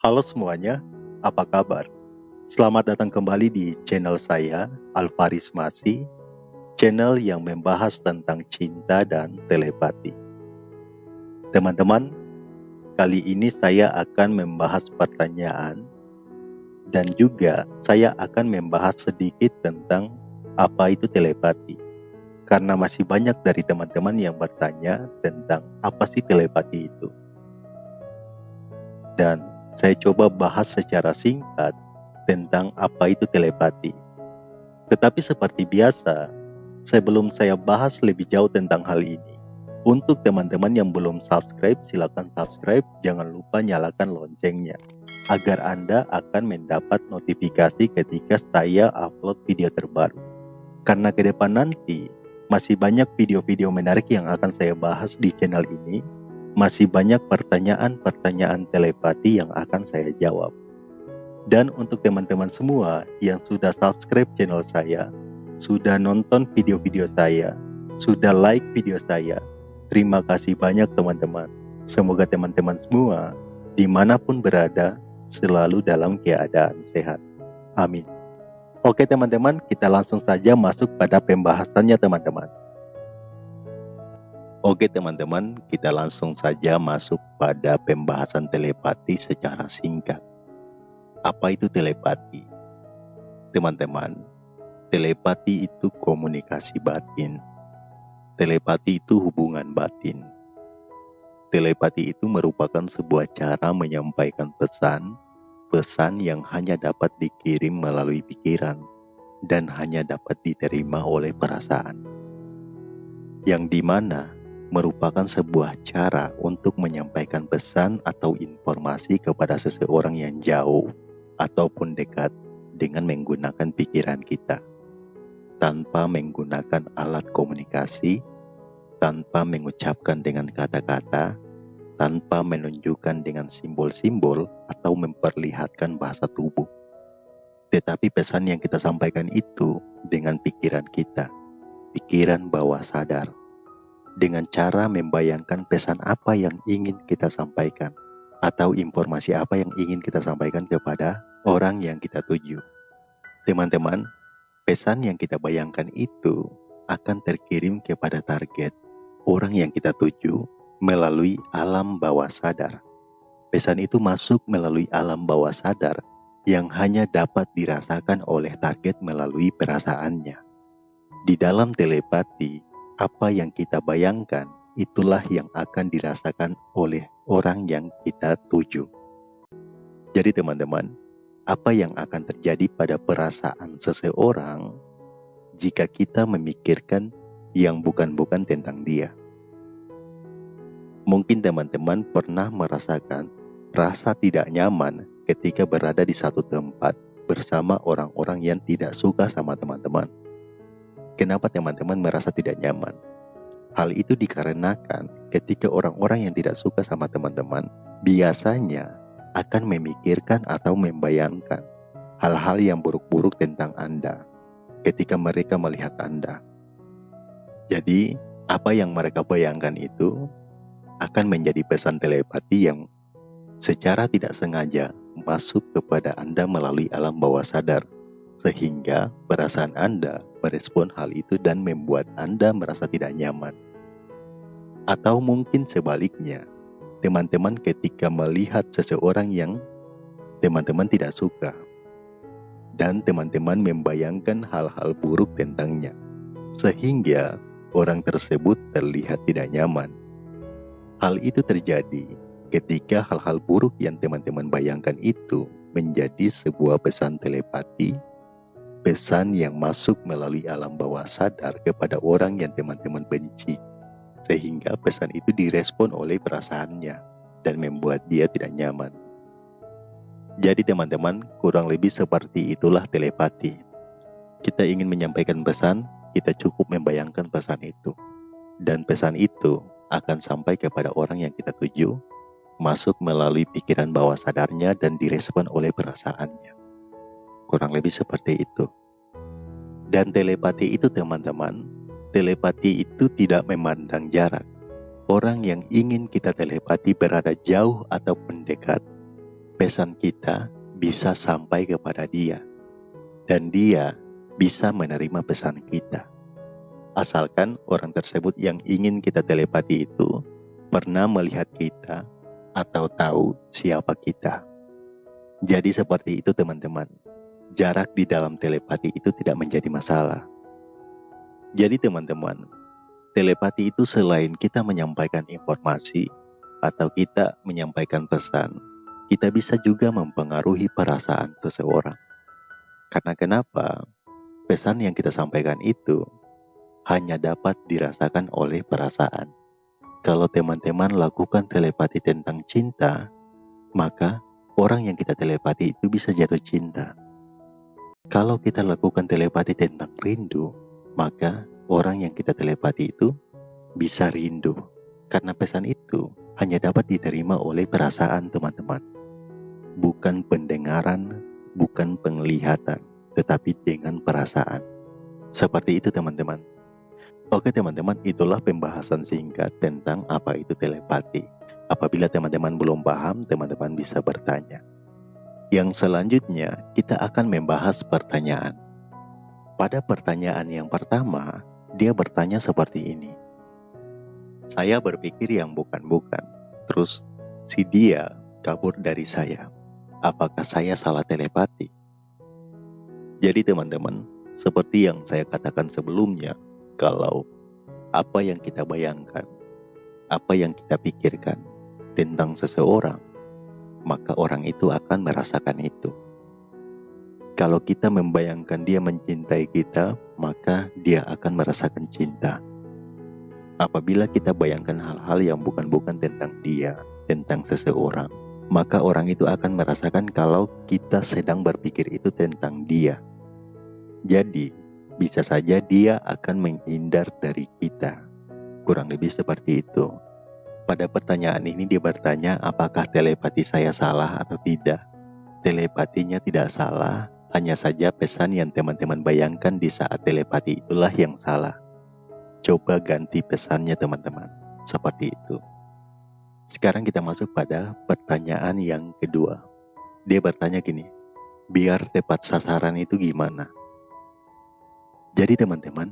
Halo semuanya, apa kabar? Selamat datang kembali di channel saya, Alvaris Masi, channel yang membahas tentang cinta dan telepati. Teman-teman, kali ini saya akan membahas pertanyaan dan juga saya akan membahas sedikit tentang apa itu telepati. Karena masih banyak dari teman-teman yang bertanya tentang apa sih telepati itu. Dan saya coba bahas secara singkat tentang apa itu telepati. Tetapi seperti biasa, sebelum saya bahas lebih jauh tentang hal ini, untuk teman-teman yang belum subscribe, silakan subscribe. Jangan lupa nyalakan loncengnya agar Anda akan mendapat notifikasi ketika saya upload video terbaru. Karena ke depan nanti masih banyak video-video menarik yang akan saya bahas di channel ini. Masih banyak pertanyaan-pertanyaan telepati yang akan saya jawab. Dan untuk teman-teman semua yang sudah subscribe channel saya, sudah nonton video-video saya, sudah like video saya, terima kasih banyak teman-teman. Semoga teman-teman semua di mana pun berada selalu dalam keadaan sehat. Amin. Oke teman-teman, kita langsung saja masuk pada pembahasannya teman-teman. Oke teman-teman, kita langsung saja masuk pada pembahasan telepati secara singkat. Apa itu telepati? Teman-teman, telepati itu komunikasi batin. Telepati itu hubungan batin. Telepati itu merupakan sebuah cara menyampaikan pesan pesan yang hanya dapat dikirim melalui pikiran dan hanya dapat diterima oleh perasaan, yang di mana merupakan sebuah cara untuk menyampaikan pesan atau informasi kepada seseorang yang jauh ataupun dekat dengan menggunakan pikiran kita, tanpa menggunakan alat komunikasi, tanpa mengucapkan dengan kata-kata, tanpa menunjukkan dengan simbol-simbol atau memperlihatkan bahasa tubuh. Tetapi pesan yang kita sampaikan itu dengan pikiran kita, pikiran bawah sadar, dengan cara membayangkan pesan apa yang ingin kita sampaikan atau informasi apa yang ingin kita sampaikan kepada orang yang kita tuju. Teman-teman, pesan yang kita bayangkan itu akan terkirim kepada target orang yang kita tuju melalui alam bawah sadar. Pesan itu masuk melalui alam bawah sadar yang hanya dapat dirasakan oleh target melalui perasaannya. Di dalam telepati, apa yang kita bayangkan itulah yang akan dirasakan oleh orang yang kita tuju. Jadi teman-teman, apa yang akan terjadi pada perasaan seseorang jika kita memikirkan yang bukan-bukan tentang dia? Mungkin teman-teman pernah merasakan rasa tidak nyaman ketika berada di satu tempat bersama orang-orang yang tidak suka sama teman-teman. Kenapa teman-teman merasa tidak nyaman? Hal itu dikarenakan ketika orang-orang yang tidak suka sama teman-teman biasanya akan memikirkan atau membayangkan hal-hal yang buruk-buruk tentang Anda ketika mereka melihat Anda. Jadi, apa yang mereka bayangkan itu akan menjadi pesan telepati yang secara tidak sengaja masuk kepada Anda melalui alam bawah sadar, sehingga perasaan Anda merespon hal itu dan membuat Anda merasa tidak nyaman. Atau mungkin sebaliknya, teman-teman ketika melihat seseorang yang teman-teman tidak suka, dan teman-teman membayangkan hal-hal buruk tentangnya, sehingga orang tersebut terlihat tidak nyaman. Hal itu terjadi ketika hal-hal buruk yang teman-teman bayangkan itu menjadi sebuah pesan telepati, pesan yang masuk melalui alam bawah sadar kepada orang yang teman-teman benci, sehingga pesan itu direspon oleh perasaannya dan membuat dia tidak nyaman. Jadi teman-teman, kurang lebih seperti itulah telepati. Kita ingin menyampaikan pesan, kita cukup membayangkan pesan itu. Dan pesan itu akan sampai kepada orang yang kita tuju, masuk melalui pikiran bawah sadarnya dan direspon oleh perasaannya. Kurang lebih seperti itu. Dan telepati itu teman-teman, telepati itu tidak memandang jarak. Orang yang ingin kita telepati berada jauh ataupun dekat, pesan kita bisa sampai kepada dia, dan dia bisa menerima pesan kita. Asalkan orang tersebut yang ingin kita telepati itu pernah melihat kita atau tahu siapa kita. Jadi seperti itu teman-teman. Jarak di dalam telepati itu tidak menjadi masalah. Jadi teman-teman, telepati itu selain kita menyampaikan informasi atau kita menyampaikan pesan, kita bisa juga mempengaruhi perasaan seseorang. Karena kenapa? Pesan yang kita sampaikan itu hanya dapat dirasakan oleh perasaan. Kalau teman-teman lakukan telepati tentang cinta, maka orang yang kita telepati itu bisa jatuh cinta. Kalau kita lakukan telepati tentang rindu, maka orang yang kita telepati itu bisa rindu. Karena pesan itu hanya dapat diterima oleh perasaan teman-teman. Bukan pendengaran, bukan penglihatan, tetapi dengan perasaan. Seperti itu teman-teman. Oke teman-teman, itulah pembahasan singkat tentang apa itu telepati. Apabila teman-teman belum paham, teman-teman bisa bertanya. Yang selanjutnya, kita akan membahas pertanyaan. Pada pertanyaan yang pertama, dia bertanya seperti ini. Saya berpikir yang bukan-bukan. Terus si dia kabur dari saya. Apakah saya salah telepati? Jadi teman-teman, seperti yang saya katakan sebelumnya, kalau apa yang kita bayangkan, apa yang kita pikirkan tentang seseorang, maka orang itu akan merasakan itu. Kalau kita membayangkan dia mencintai kita, maka dia akan merasakan cinta. Apabila kita bayangkan hal-hal yang bukan-bukan tentang dia, tentang seseorang, maka orang itu akan merasakan kalau kita sedang berpikir itu tentang dia. Jadi, bisa saja dia akan menghindar dari kita. Kurang lebih seperti itu. Pada pertanyaan ini dia bertanya apakah telepati saya salah atau tidak. Telepatinya tidak salah, hanya saja pesan yang teman-teman bayangkan di saat telepati itulah yang salah. Coba ganti pesannya teman-teman. Seperti itu. Sekarang kita masuk pada pertanyaan yang kedua. Dia bertanya gini, biar tepat sasaran itu gimana? Jadi teman-teman,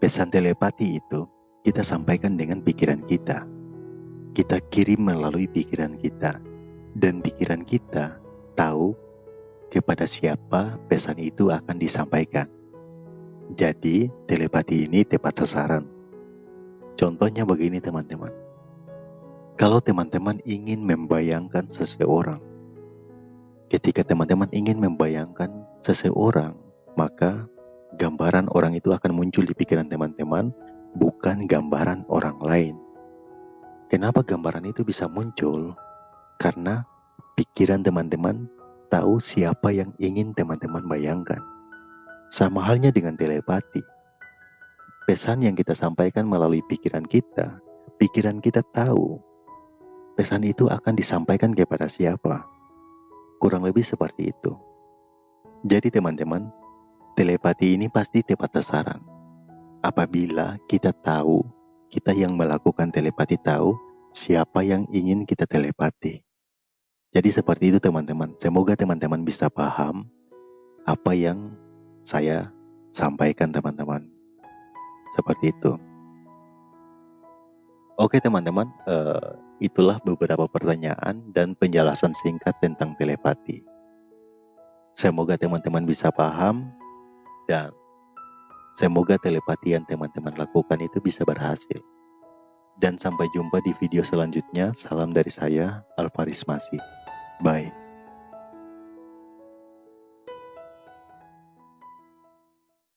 pesan telepati itu kita sampaikan dengan pikiran kita. Kita kirim melalui pikiran kita. Dan pikiran kita tahu kepada siapa pesan itu akan disampaikan. Jadi, telepati ini tepat sasaran. Contohnya begini teman-teman. Kalau teman-teman ingin membayangkan seseorang, ketika teman-teman ingin membayangkan seseorang, maka gambaran orang itu akan muncul di pikiran teman-teman, bukan gambaran orang lain. Kenapa gambaran itu bisa muncul? Karena pikiran teman-teman tahu siapa yang ingin teman-teman bayangkan. Sama halnya dengan telepati. Pesan yang kita sampaikan melalui pikiran kita, pikiran kita tahu pesan itu akan disampaikan kepada siapa. Kurang lebih seperti itu. Jadi teman-teman, telepati ini pasti tepat sasaran. Apabila kita tahu, kita yang melakukan telepati tahu siapa yang ingin kita telepati. Jadi seperti itu teman-teman. Semoga teman-teman bisa paham apa yang saya sampaikan teman-teman. Seperti itu. Oke teman-teman, uh, itulah beberapa pertanyaan dan penjelasan singkat tentang telepati. Semoga teman-teman bisa paham dan semoga telepati yang teman-teman lakukan itu bisa berhasil. Dan sampai jumpa di video selanjutnya. Salam dari saya, Alvaris Masih. Bye.